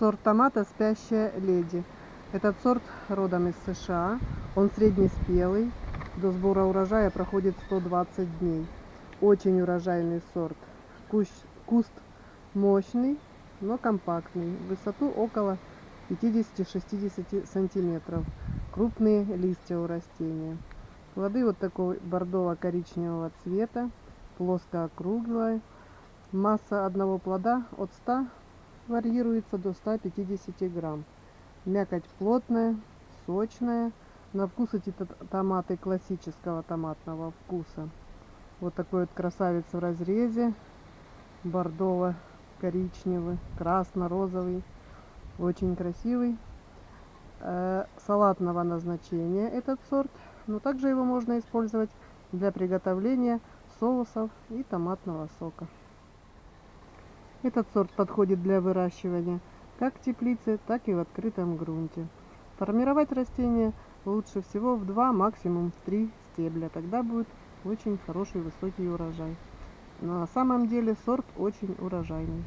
Сорт томата «Спящая леди». Этот сорт родом из США. Он среднеспелый. До сбора урожая проходит 120 дней. Очень урожайный сорт. Куст, куст мощный, но компактный. Высоту около 50-60 сантиметров. Крупные листья у растения. Плоды вот такого бордово-коричневого цвета. Плоско округлая. Масса одного плода от 100 варьируется до 150 грамм. Мякоть плотная, сочная. На вкус эти томаты классического томатного вкуса. Вот такой вот красавец в разрезе. Бордово-коричневый, красно-розовый. Очень красивый. Э, салатного назначения этот сорт. Но также его можно использовать для приготовления соусов и томатного сока. Этот сорт подходит для выращивания как в теплице, так и в открытом грунте. Формировать растения лучше всего в 2, максимум в 3 стебля. Тогда будет очень хороший высокий урожай. На самом деле сорт очень урожайный.